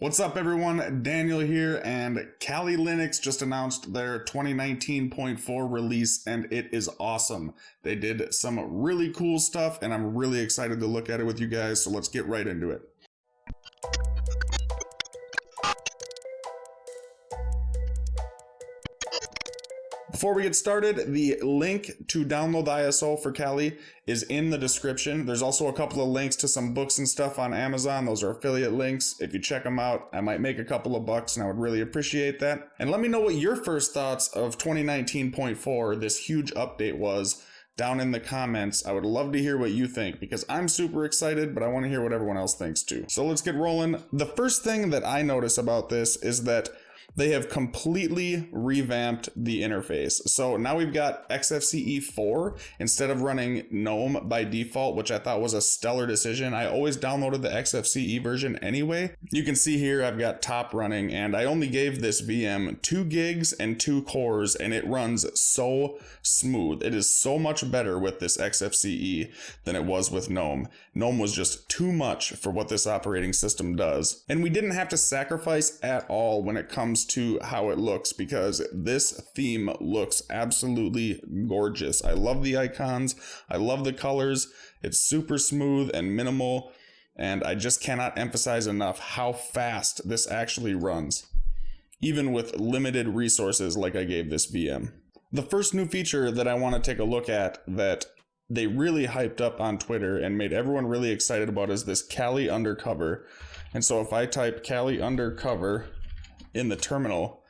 What's up, everyone? Daniel here, and Kali Linux just announced their 2019.4 release, and it is awesome. They did some really cool stuff, and I'm really excited to look at it with you guys, so let's get right into it. Before we get started, the link to download the ISO for Kali is in the description. There's also a couple of links to some books and stuff on Amazon. Those are affiliate links. If you check them out, I might make a couple of bucks and I would really appreciate that. And let me know what your first thoughts of 2019.4, this huge update was down in the comments. I would love to hear what you think because I'm super excited, but I want to hear what everyone else thinks too. So let's get rolling. The first thing that I notice about this is that they have completely revamped the interface. So now we've got XFCE 4 instead of running GNOME by default, which I thought was a stellar decision. I always downloaded the XFCE version anyway. You can see here I've got top running and I only gave this VM 2 gigs and 2 cores and it runs so smooth. It is so much better with this XFCE than it was with GNOME. GNOME was just too much for what this operating system does. And we didn't have to sacrifice at all when it comes to how it looks because this theme looks absolutely gorgeous. I love the icons. I love the colors. It's super smooth and minimal. And I just cannot emphasize enough how fast this actually runs, even with limited resources like I gave this VM. The first new feature that I want to take a look at that they really hyped up on Twitter and made everyone really excited about is this Kali Undercover. And so if I type Kali Undercover in the terminal,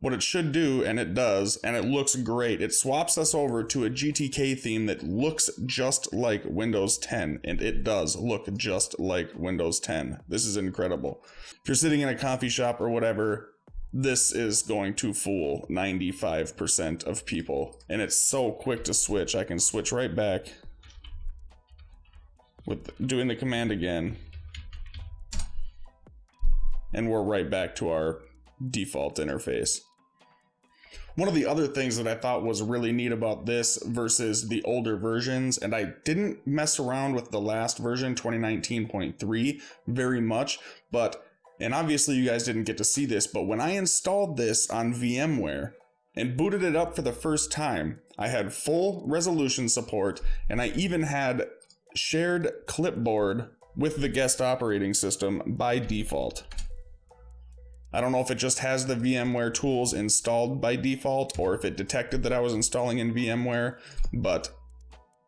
what it should do, and it does, and it looks great, it swaps us over to a GTK theme that looks just like Windows 10, and it does look just like Windows 10. This is incredible. If you're sitting in a coffee shop or whatever, this is going to fool 95% of people. And it's so quick to switch. I can switch right back with doing the command again. And we're right back to our default interface. One of the other things that I thought was really neat about this versus the older versions, and I didn't mess around with the last version, 2019.3, very much, but, and obviously you guys didn't get to see this, but when I installed this on VMware and booted it up for the first time, I had full resolution support, and I even had shared clipboard with the guest operating system by default. I don't know if it just has the VMware tools installed by default or if it detected that I was installing in VMware, but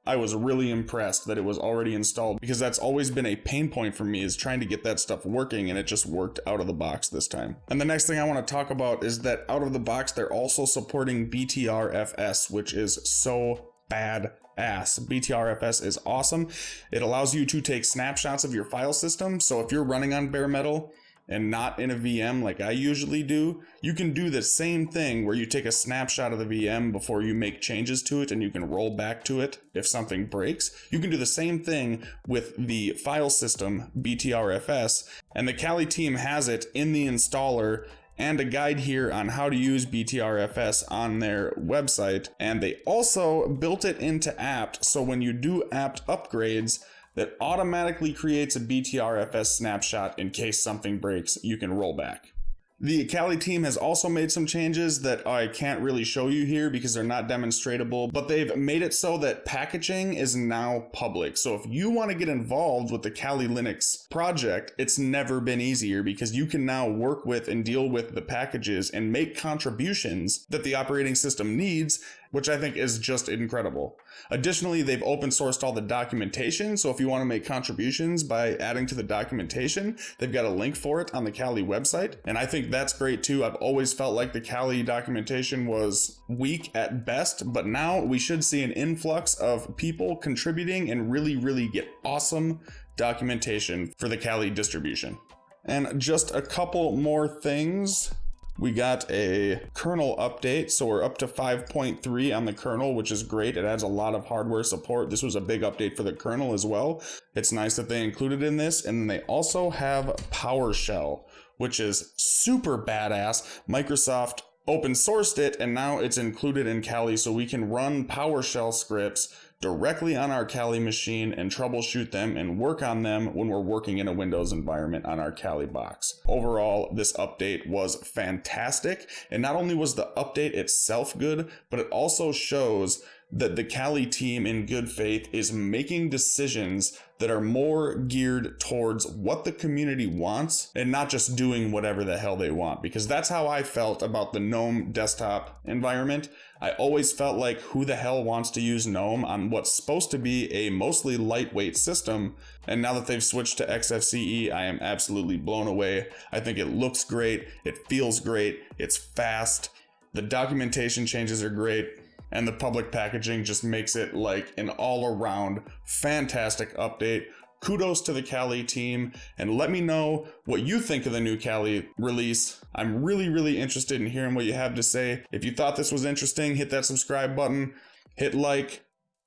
I was really impressed that it was already installed because that's always been a pain point for me is trying to get that stuff working and it just worked out of the box this time. And the next thing I want to talk about is that out of the box they're also supporting BTRFS which is so bad ass. BTRFS is awesome. It allows you to take snapshots of your file system. So if you're running on bare metal and not in a VM like I usually do, you can do the same thing where you take a snapshot of the VM before you make changes to it and you can roll back to it if something breaks. You can do the same thing with the file system BTRFS and the Kali team has it in the installer and a guide here on how to use BTRFS on their website. And they also built it into apt so when you do apt upgrades, that automatically creates a BTRFS snapshot in case something breaks, you can roll back. The Kali team has also made some changes that I can't really show you here because they're not demonstratable, but they've made it so that packaging is now public. So if you want to get involved with the Kali Linux project, it's never been easier because you can now work with and deal with the packages and make contributions that the operating system needs which I think is just incredible. Additionally, they've open sourced all the documentation, so if you want to make contributions by adding to the documentation, they've got a link for it on the Kali website, and I think that's great too. I've always felt like the Kali documentation was weak at best, but now we should see an influx of people contributing and really, really get awesome documentation for the Kali distribution. And just a couple more things we got a kernel update, so we're up to 5.3 on the kernel, which is great. It adds a lot of hardware support. This was a big update for the kernel as well. It's nice that they included in this. And they also have PowerShell, which is super badass. Microsoft open sourced it and now it's included in Kali so we can run PowerShell scripts directly on our Kali machine and troubleshoot them and work on them when we're working in a Windows environment on our Kali box. Overall, this update was fantastic. And not only was the update itself good, but it also shows that the Kali team in good faith is making decisions that are more geared towards what the community wants and not just doing whatever the hell they want. Because that's how I felt about the GNOME desktop environment. I always felt like who the hell wants to use GNOME on what's supposed to be a mostly lightweight system. And now that they've switched to XFCE, I am absolutely blown away. I think it looks great, it feels great, it's fast, the documentation changes are great and the public packaging just makes it like an all around fantastic update. Kudos to the Kali team and let me know what you think of the new Kali release. I'm really, really interested in hearing what you have to say. If you thought this was interesting, hit that subscribe button, hit like.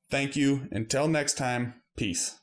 Thank you. Until next time, peace.